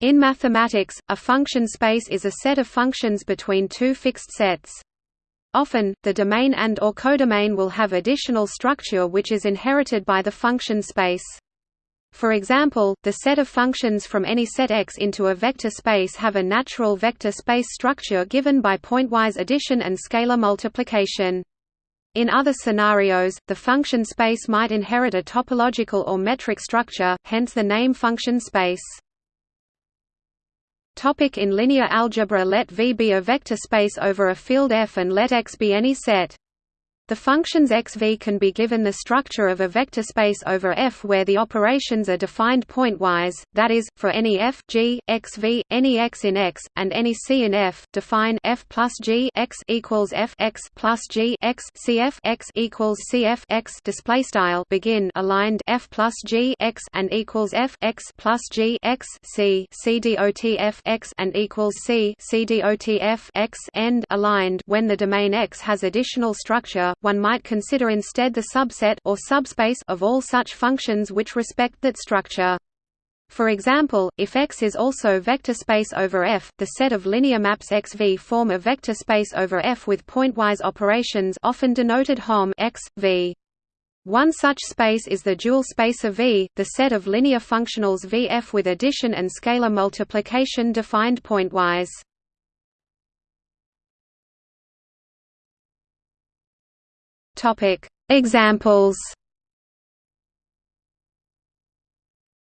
In mathematics, a function space is a set of functions between two fixed sets. Often, the domain and or codomain will have additional structure which is inherited by the function space. For example, the set of functions from any set X into a vector space have a natural vector space structure given by pointwise addition and scalar multiplication. In other scenarios, the function space might inherit a topological or metric structure, hence the name function space. Topic in linear algebra Let V be a vector space over a field F and let X be any set. The functions xv can be given the structure of a vector space over F where the operations are defined pointwise, that is, for any f g, xv, any x in X, and any c in F, define f plus g x equals f x plus g x cf x equals cf x display style begin aligned f plus g x and equals f x plus g x c c dot f x and equals c c dot f x end aligned when the domain X has additional structure one might consider instead the subset or subspace of all such functions which respect that structure. For example, if X is also vector space over F, the set of linear maps XV form a vector space over F with pointwise operations often denoted Hom X, v. One such space is the dual space of V, the set of linear functionals Vf with addition and scalar multiplication defined pointwise. Topic: Examples.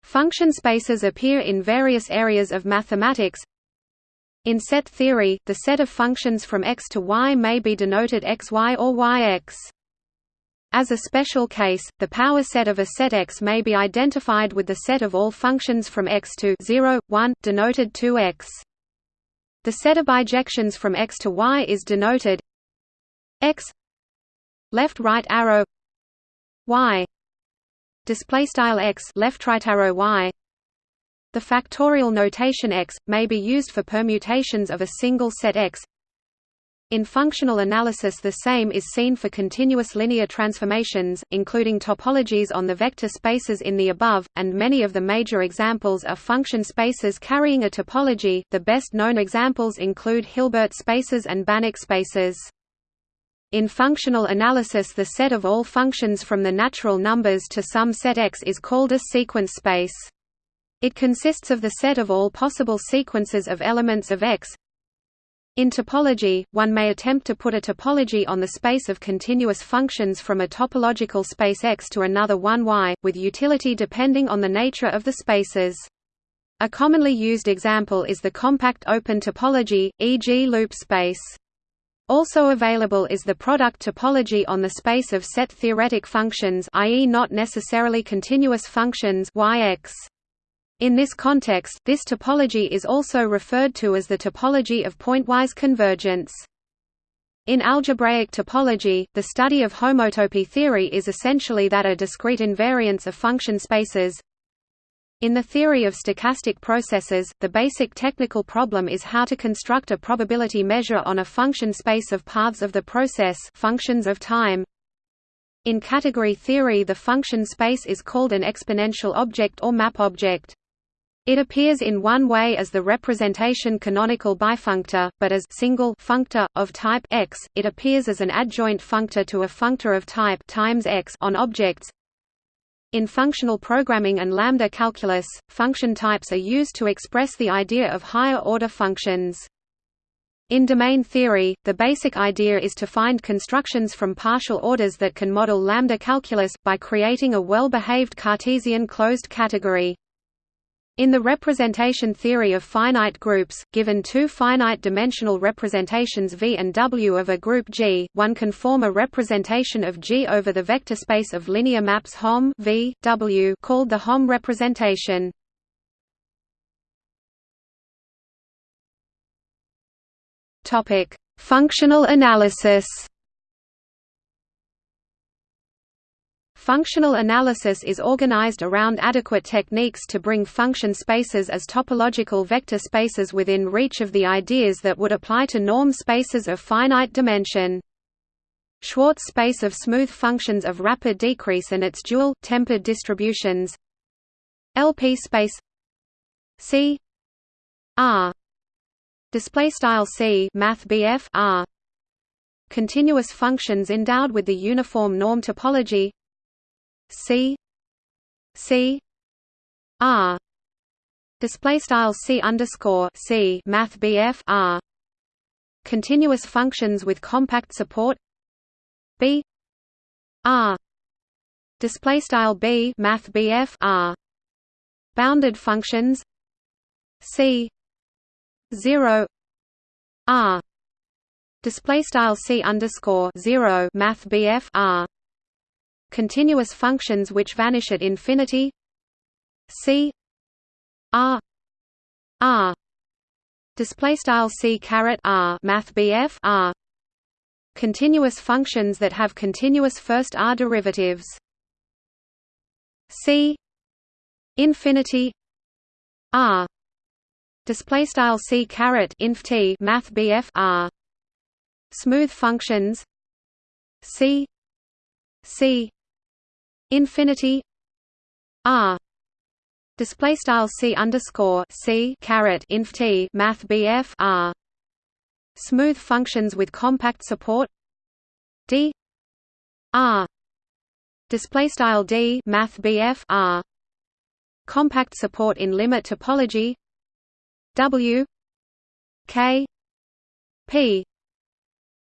Function spaces appear in various areas of mathematics. In set theory, the set of functions from x to y may be denoted xy or yx. As a special case, the power set of a set X may be identified with the set of all functions from x to 0, 1, denoted 2x. The set of bijections from x to y is denoted x left right arrow y. Display style x left right arrow y. The factorial notation x may be used for permutations of a single set x. In functional analysis the same is seen for continuous linear transformations, including topologies on the vector spaces in the above, and many of the major examples are function spaces carrying a topology. The best known examples include Hilbert spaces and Banach spaces. In functional analysis the set of all functions from the natural numbers to some set X is called a sequence space. It consists of the set of all possible sequences of elements of X. In topology, one may attempt to put a topology on the space of continuous functions from a topological space X to another one Y, with utility depending on the nature of the spaces. A commonly used example is the compact open topology, e.g. loop space. Also available is the product topology on the space of set theoretic functions i.e. not necessarily continuous functions Yx. In this context, this topology is also referred to as the topology of pointwise convergence. In algebraic topology, the study of homotopy theory is essentially that a discrete invariance of function spaces in the theory of stochastic processes, the basic technical problem is how to construct a probability measure on a function space of paths of the process functions of time. In category theory the function space is called an exponential object or map object. It appears in one way as the representation canonical bifunctor, but as single functor of type x, it appears as an adjoint functor to a functor of type times x on objects, in functional programming and lambda calculus, function types are used to express the idea of higher-order functions. In domain theory, the basic idea is to find constructions from partial orders that can model lambda calculus, by creating a well-behaved Cartesian closed category. In the representation theory of finite groups, given two finite-dimensional representations V and W of a group G, one can form a representation of G over the vector space of linear maps Hom v, w called the Hom representation. Functional analysis Functional analysis is organized around adequate techniques to bring function spaces as topological vector spaces within reach of the ideas that would apply to norm spaces of finite dimension. Schwartz space of smooth functions of rapid decrease and its dual, tempered distributions. LP space C R display style C math BF R. Continuous functions endowed with the uniform norm topology C C R. Display style C underscore C math BF R. Continuous functions with compact support. B R. Display style B math BF R. Bounded functions. C 0 R. Display style C underscore 0 math BF R continuous functions which vanish at infinity. C. R. R. Display style C caret R math BF R. Continuous functions that have continuous first R derivatives. C. Infinity. R. Display style C caret inf T math BF R. Smooth functions. C. C infinity R display style c underscore c caret inf t math bf r smooth functions with compact support d r display style d math bf r compact support in limit topology w k p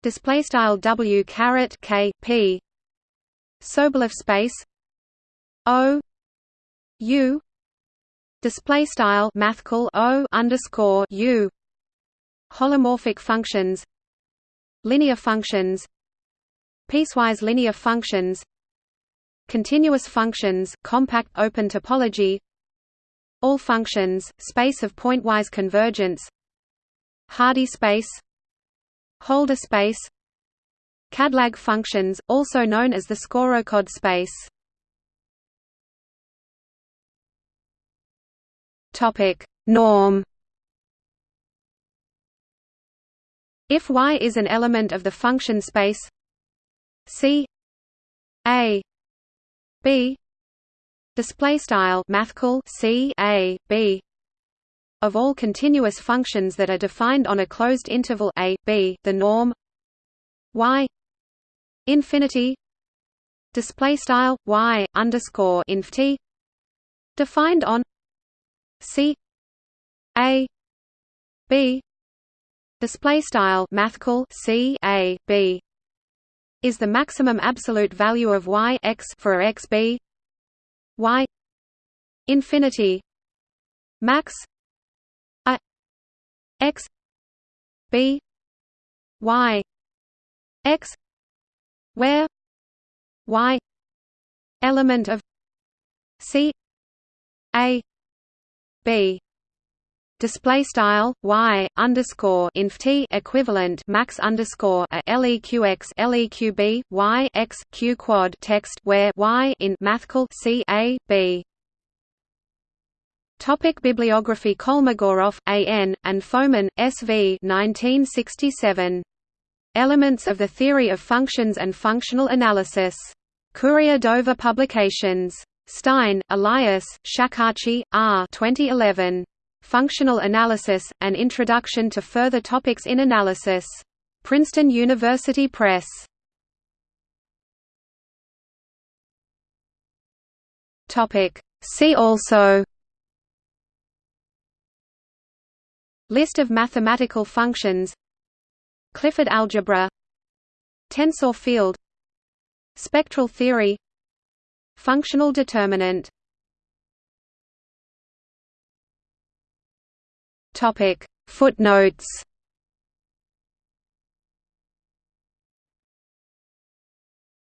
display style w caret k p Sobolev space o u display style mathcal o underscore u holomorphic functions linear functions piecewise linear functions continuous functions compact open topology all functions space of pointwise convergence Hardy space Holder space Cadlag functions also known as the Skorokhod space Topic: Norm. If Y is an element of the function space C A B display style mathcal C A B of all continuous functions that are defined on a closed interval a b the norm y infinity display style y underscore inf t defined on C A B display style mathcal C A B is the maximum absolute value of y x for x b y infinity max a x b y x where y element of C A b display style y underscore inf t equivalent max underscore a leqx leqb y x q quad text where y in mathcal c a b. Topic bibliography Kolmogorov, A. N., and Fomin, S. V. 1967. Elements of the Theory of Functions and Functional Analysis. Courier Dover Publications. Stein, Elias, Shakarchi, R. 2011. Functional Analysis, An Introduction to Further Topics in Analysis. Princeton University Press. See also List of mathematical functions Clifford algebra Tensor field Spectral theory Functional determinant. Footnotes